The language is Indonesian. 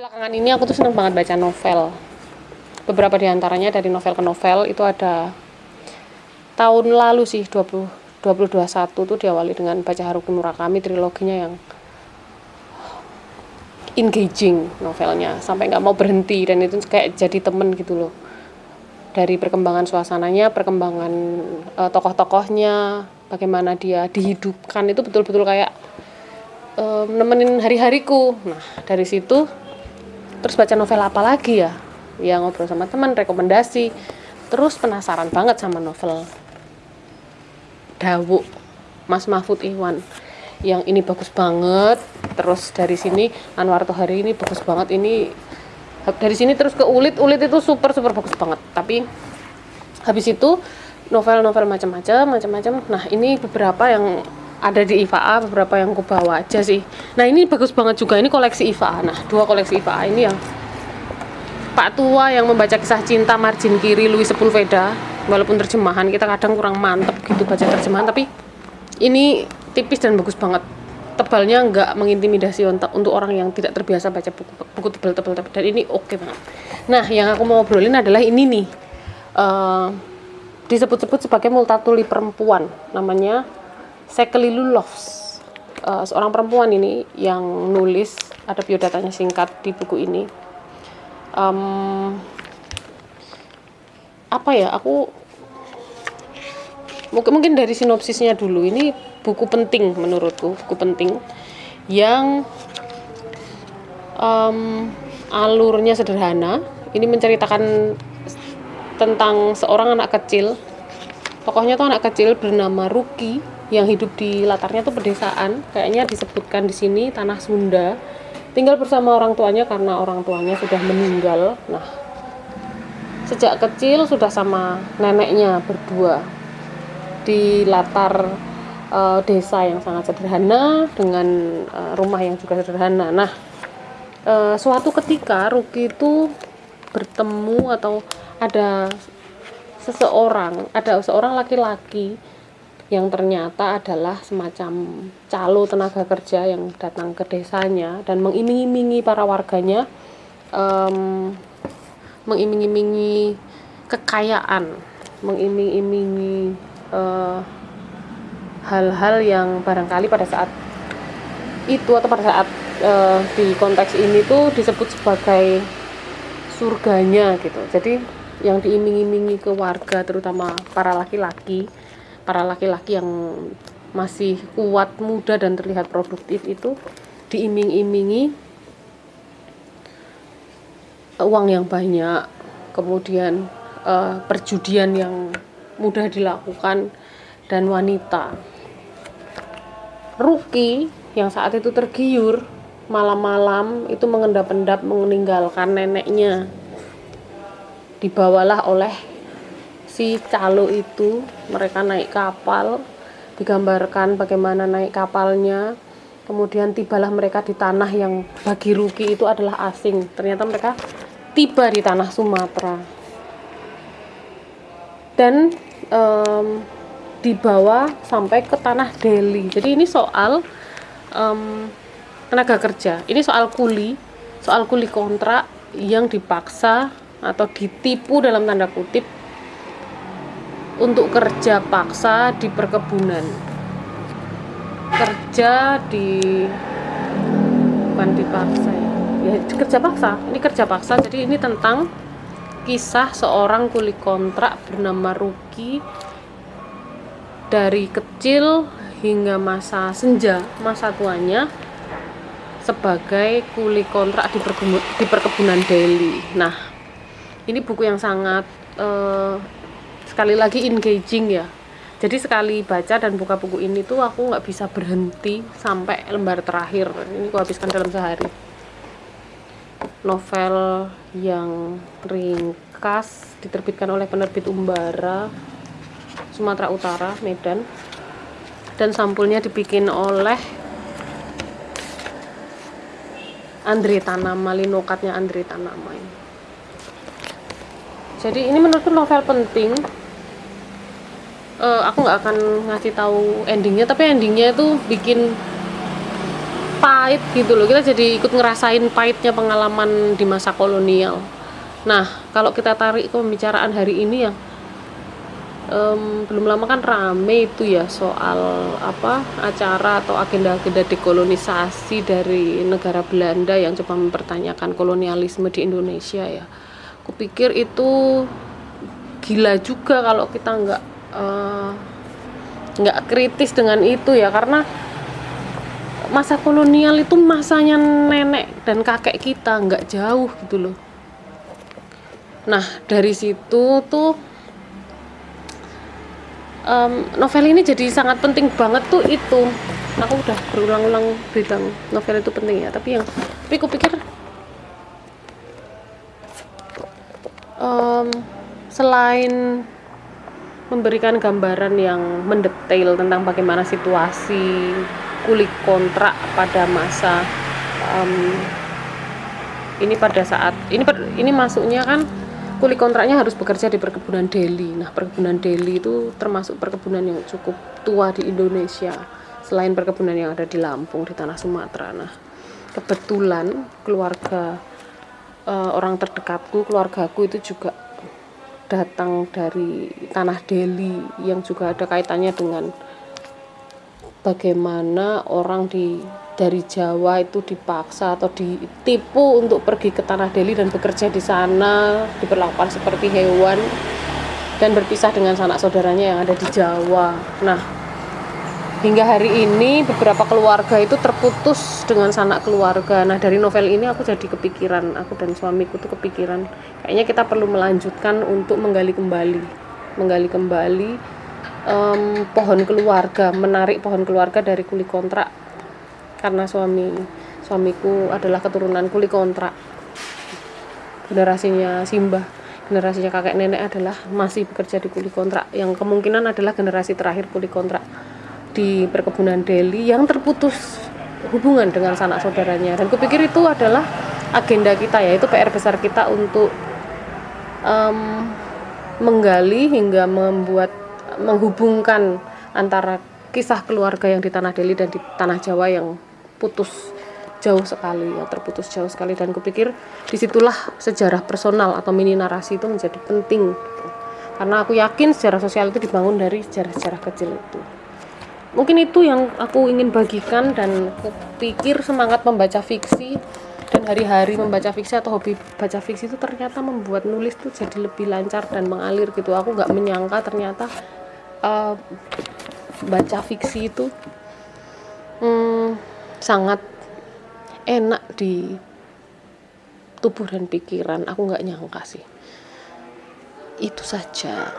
belakangan ini aku tuh seneng banget baca novel. Beberapa di antaranya dari novel ke novel itu ada tahun lalu sih 20 2021 tuh diawali dengan baca Haruki Murakami triloginya yang engaging novelnya. Sampai nggak mau berhenti dan itu kayak jadi temen gitu loh. Dari perkembangan suasananya perkembangan uh, tokoh-tokohnya bagaimana dia dihidupkan itu betul-betul kayak um, nemenin hari-hariku. Nah dari situ terus baca novel apa lagi ya? Ya ngobrol sama teman rekomendasi. Terus penasaran banget sama novel Dawu Mas Mahfud Iwan. Yang ini bagus banget. Terus dari sini Anwar Tohari ini bagus banget. Ini dari sini terus ke Ulit. Ulit itu super super bagus banget. Tapi habis itu novel-novel macam-macam macam-macam. Nah ini beberapa yang ada di IFA beberapa yang aku bawa aja sih. Nah ini bagus banget juga. Ini koleksi IFA nah dua koleksi IFA ini yang Pak Tua yang membaca kisah cinta margin kiri Louis Sepulveda. Walaupun terjemahan kita kadang kurang mantep gitu baca terjemahan. Tapi ini tipis dan bagus banget. Tebalnya nggak mengintimidasi untuk, orang yang tidak terbiasa baca buku, buku tebal-tebal dan ini oke okay banget. Nah yang aku mau obrolin adalah ini nih. Uh, disebut-sebut sebagai multatuli perempuan. Namanya Sekeli Lulovs uh, seorang perempuan ini yang nulis ada biodatanya singkat di buku ini. Um, apa ya aku mungkin mungkin dari sinopsisnya dulu. Ini buku penting menurutku buku penting yang um, alurnya sederhana. Ini menceritakan tentang seorang anak kecil. Tokohnya tuh anak kecil bernama Ruki yang hidup di latarnya tuh pedesaan. Kayaknya disebutkan di sini tanah Sunda. Tinggal bersama orang tuanya karena orang tuanya sudah meninggal. Nah sejak kecil sudah sama neneknya berdua di latar uh, desa yang sangat sederhana dengan uh, rumah yang juga sederhana. Nah uh, suatu ketika Ruki itu bertemu atau ada seseorang ada seorang laki-laki yang ternyata adalah semacam calo tenaga kerja yang datang ke desanya dan mengiming-imingi para warganya um, mengiming-imingi kekayaan mengiming-imingi eh, hal-hal yang barangkali pada saat itu atau pada saat uh, di konteks ini tuh disebut sebagai surganya gitu. Jadi yang diiming-imingi ke warga terutama para laki-laki para laki-laki yang masih kuat, muda dan terlihat produktif itu diiming-imingi uang yang banyak, kemudian uh, perjudian yang mudah dilakukan dan wanita. Ruki yang saat itu tergiur malam-malam itu mengendap-endap meninggalkan neneknya dibawalah oleh si calo itu mereka naik kapal digambarkan bagaimana naik kapalnya. Kemudian tibalah mereka di tanah yang bagi Ruki itu adalah asing. Ternyata mereka tiba di tanah Sumatera. Dan um, dibawa sampai ke tanah Delhi. Jadi ini soal um, tenaga kerja. Ini soal kuli soal kuli kontrak yang dipaksa atau ditipu dalam tanda kutip untuk kerja paksa di perkebunan. Kerja di bukan dipaksa ya. Ya kerja paksa. Ini kerja paksa. Jadi ini tentang kisah seorang kuli kontrak bernama Ruki dari kecil hingga masa senja masa tuanya sebagai kuli kontrak di, di perkebunan Delhi. Nah ini buku yang sangat uh, sekali lagi engaging ya. Jadi sekali baca dan buka buku ini tuh aku nggak bisa berhenti sampai lembar terakhir. Ini aku habiskan dalam sehari. Novel yang ringkas diterbitkan oleh penerbit Umbara Sumatera Utara Medan. Dan sampulnya dibikin oleh Andre Tanama linokatnya Andre Tanama ini. Jadi ini menurutku novel penting uh, aku nggak akan ngasih tahu endingnya tapi endingnya itu bikin pahit gitu loh kita jadi ikut ngerasain pahitnya pengalaman di masa kolonial nah kalau kita tarik ke pembicaraan hari ini ya um, belum lama kan rame itu ya soal apa acara atau agenda-agenda dekolonisasi dari negara Belanda yang coba mempertanyakan kolonialisme di Indonesia ya. Kupikir itu gila juga kalau kita nggak uh, nggak kritis dengan itu ya karena masa kolonial itu masanya nenek dan kakek kita nggak jauh gitu loh. Nah dari situ tuh um, novel ini jadi sangat penting banget tuh itu aku udah berulang-ulang bilang novel itu penting ya tapi yang tapi aku pikir um, selain memberikan gambaran yang mendetail tentang bagaimana situasi kulit kontrak pada masa um, ini pada saat ini ini masuknya kan kuli kontraknya harus bekerja di perkebunan Delhi. Nah, perkebunan Delhi itu termasuk perkebunan yang cukup tua di Indonesia. Selain perkebunan yang ada di Lampung, di tanah Sumatera. Nah, kebetulan keluarga uh, orang terdekatku, keluargaku itu juga datang dari tanah Delhi yang juga ada kaitannya dengan bagaimana orang di dari Jawa itu dipaksa atau ditipu untuk pergi ke tanah Delhi dan bekerja di sana diperlakukan seperti hewan dan berpisah dengan sanak saudaranya yang ada di Jawa. Nah, hingga hari ini beberapa keluarga itu terputus dengan sanak keluarga. Nah, dari novel ini aku jadi kepikiran, aku dan suamiku tuh kepikiran, kayaknya kita perlu melanjutkan untuk menggali kembali, menggali kembali um, pohon keluarga, menarik pohon keluarga dari kuli kontrak. Karena suami suamiku adalah keturunan kuli kontrak. Generasinya Simbah generasinya kakek nenek adalah masih bekerja di kuli kontrak. Yang kemungkinan adalah generasi terakhir kuli kontrak di perkebunan Delhi yang terputus hubungan dengan sanak saudaranya. Dan kupikir itu adalah agenda kita ya itu PR besar kita untuk um, menggali hingga membuat menghubungkan antara kisah keluarga yang di tanah Delhi dan di tanah Jawa yang putus jauh sekali ya terputus jauh sekali. Dan kupikir di situlah sejarah personal atau mini narasi itu menjadi penting. Karena aku yakin sejarah sosial itu dibangun dari sejarah-sejarah kecil itu mungkin itu yang aku ingin bagikan dan kupikir semangat membaca fiksi dan hari-hari membaca fiksi atau hobi baca fiksi itu ternyata membuat nulis tuh jadi lebih lancar dan mengalir gitu. Aku nggak menyangka ternyata uh, baca fiksi itu hmm, sangat enak di tubuh dan pikiran. Aku nggak nyangka sih. Itu saja